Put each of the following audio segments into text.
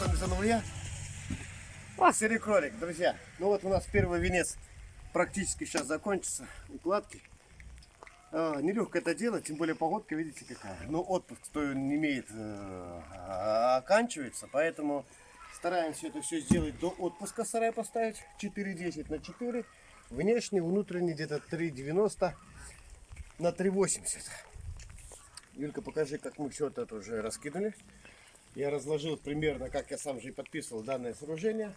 вами заново я. Серый кролик, друзья. Ну вот у нас первый венец практически сейчас закончится. Укладки. А, нелегко это делать, тем более погодка, видите какая. Но отпуск, кто не имеет, э, оканчивается. Поэтому стараемся это все сделать до отпуска сарай поставить. 4,10 на 4. Внешний, внутренний где-то 3,90 на 3,80. Юлька, покажи, как мы все это уже раскинули. Я разложил примерно, как я сам же и подписывал данное сооружение.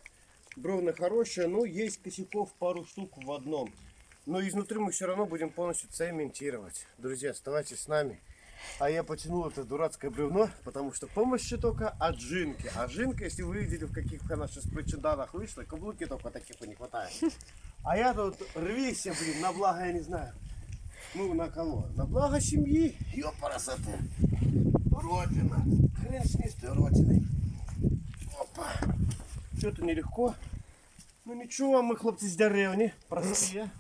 Бровна хорошая, но есть косяков пару штук в одном. Но изнутри мы все равно будем полностью цементировать. Друзья, оставайтесь с нами. А я потянул это дурацкое бревно, потому что помощи только от жинки. А жинка, если вы видели, в каких она сейчас причинданах вышла, каблуки только таких не хватает. А я тут рвися, блин, на благо, я не знаю. Ну, на кого? На благо семьи. Ёпарасоте. Родина. Хрен с ней, с той родиной. Опа. Что-то нелегко. Ну ничего, мы хлопцы с деревни, простые.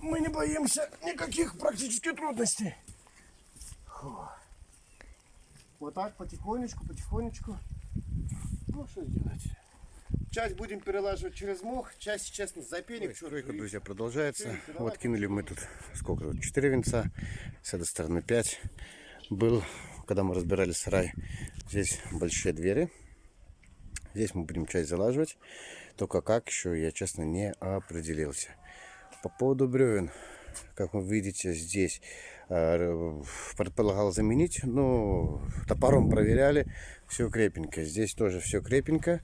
Мы не боимся никаких практически трудностей. Фу. Вот так, потихонечку, потихонечку. Ну, что делать? Часть будем перелаживать через мох, часть сейчас на запенек. Стройка, друзья, продолжается. Вот кинули мы тут, сколько 4 венца, с этой стороны 5. Был, когда мы разбирали сарай, здесь большие двери. Здесь мы будем часть залаживать. Только как еще, я честно не определился. По поводу бревен, как вы видите, здесь э, предполагал заменить. Ну, топором проверяли, все крепенько. Здесь тоже все крепенько.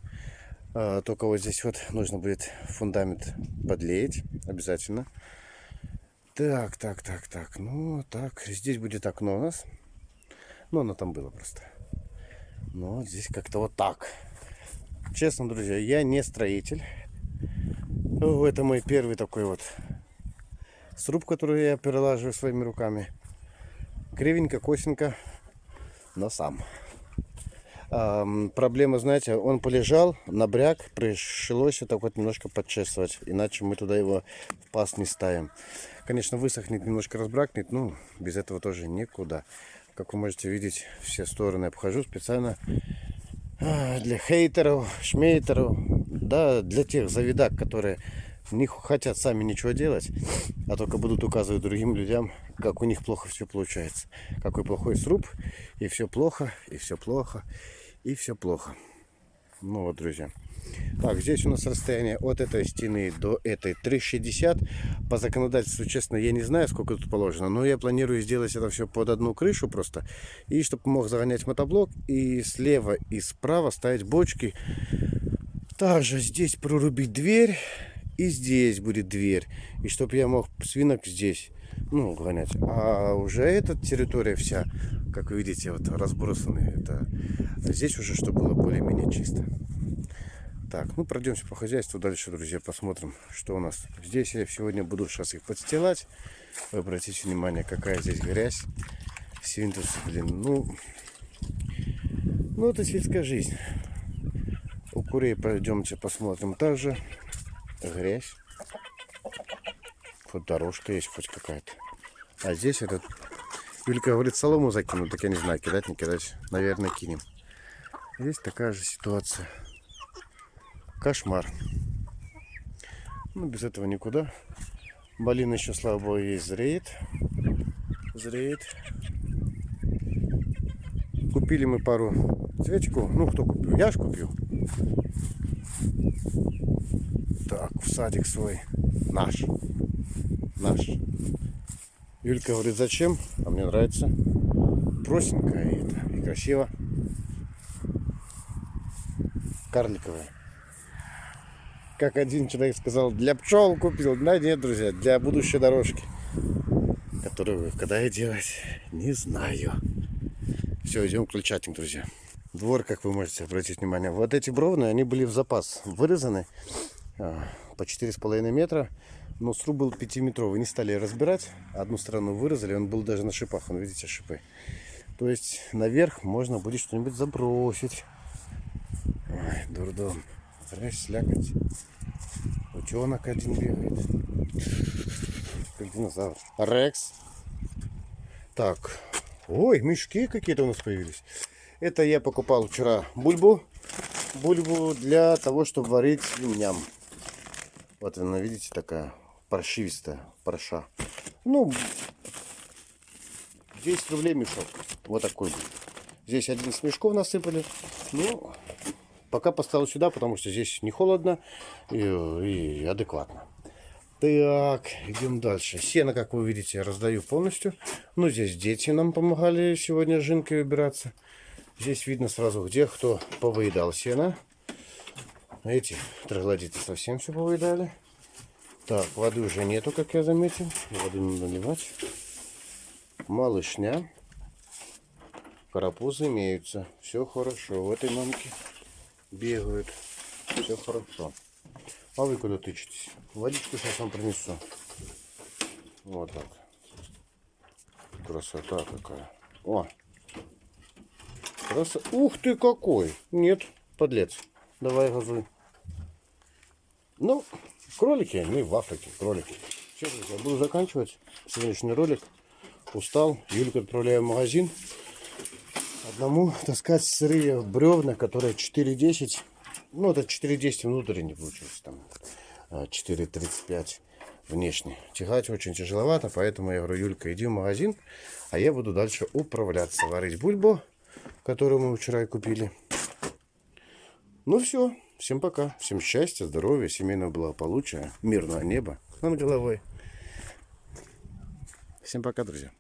А, только вот здесь вот нужно будет фундамент подлеять обязательно. Так, так, так, так. Ну, так, здесь будет окно у нас. Ну, оно там было просто. Но здесь как-то вот так. Честно, друзья, я не строитель. Это мой первый такой вот сруб, который я перелаживаю своими руками. Кривенько, косенько, но сам. Эм, проблема, знаете, он полежал, набряк, пришлось так вот немножко подчесывать, иначе мы туда его в пас не ставим. Конечно, высохнет, немножко разбракнет, ну, без этого тоже никуда. Как вы можете видеть, все стороны обхожу специально а, для хейтеров, шмейтеров, да, для тех завидак, которые не хотят сами ничего делать, а только будут указывать другим людям, как у них плохо все получается. Какой плохой сруб, и все плохо, и все плохо, и все плохо. Ну вот, друзья. Так, здесь у нас расстояние от этой стены до этой 360. По законодательству, честно, я не знаю, сколько тут положено, но я планирую сделать это все под одну крышу просто. И чтобы мог загонять мотоблок, и слева и справа ставить бочки. Также здесь прорубить дверь, и здесь будет дверь. И чтобы я мог свинок здесь ну, гонять. А уже эта территория вся, как вы видите, вот разбросаны. Это здесь уже, чтобы было более-менее чисто. Так, ну пройдемся по хозяйству дальше, друзья, посмотрим, что у нас. Здесь я сегодня буду сейчас их подстилать. Вы обратите внимание, какая здесь грязь. Свинтус, блин, ну... Ну, это сельская жизнь. У курей пройдемте, посмотрим также. Грязь. Вот дорожка есть хоть какая-то. А здесь этот... Юлька говорит, солому закину. Так я не знаю, кидать, не кидать. Наверное, кинем. Здесь такая же ситуация. Кошмар. Ну, без этого никуда. Малина еще, слава богу, есть зреет. Зреет. Купили мы пару цветиков. Ну, кто купил? Я ж купил. Так, в садик свой. Наш наш. Юлька говорит, зачем? А мне нравится. Простенько и, это, и красиво. Карликовая. Как один человек сказал, для пчел купил. Да нет, друзья, для будущей дорожки. Которую когда и делать, не знаю. Все, идем крыльчатник, друзья. Двор, как вы можете обратить внимание. Вот эти бровны, они были в запас вырезаны а, по 4,5 метра. Но сруб был 5-метровый. Не стали разбирать. Одну сторону вырезали. Он был даже на шипах. Вон, видите, шипы. То есть наверх можно будет что-нибудь забросить. Ой, дурдом. Знаешь, слякоть. Утенок один бегает. Как динозавр. Рекс. Так. Ой, мешки какие-то у нас появились. Это я покупал вчера бульбу. бульбу для того, чтобы варить свиньям. Вот она, видите, такая паршивистая парша. Ну, 10 рублей мешок. Вот такой будет. Здесь 11 мешков насыпали. Ну, пока поставил сюда, потому что здесь не холодно и, и адекватно. Так, идем дальше. Сено, как вы видите, я раздаю полностью. Ну, здесь дети нам помогали сегодня жинкой выбираться. Здесь видно сразу, где кто повыедал сено. Эти троглодиты совсем все повыедали. Так, воды уже нету, как я заметил. Воды надо наливать. Малышня. Карапузы имеются. Все хорошо. В этой мамке бегают. Все хорошо. А вы куда тычетесь? Водичку сейчас вам принесу. Вот так. Красота какая. О! Краса... Ух ты какой! Нет, подлец. Давай газуй. Ну, кролики, мы в Африке, кролики. Все, друзья, буду заканчивать сегодняшний ролик. Устал. Юльку отправляю в магазин. Одному таскать сырые бревна, которые 4,10. Ну, это 4,10 внутренне получилось. Там 4,35 внешне. Тягать очень тяжеловато, поэтому я говорю, Юлька, иди в магазин, а я буду дальше управляться. Варить бульбу, которую мы вчера и купили. Ну все, всем пока. Всем счастья, здоровья, семейного благополучия, мирного неба над головой. Всем пока, друзья.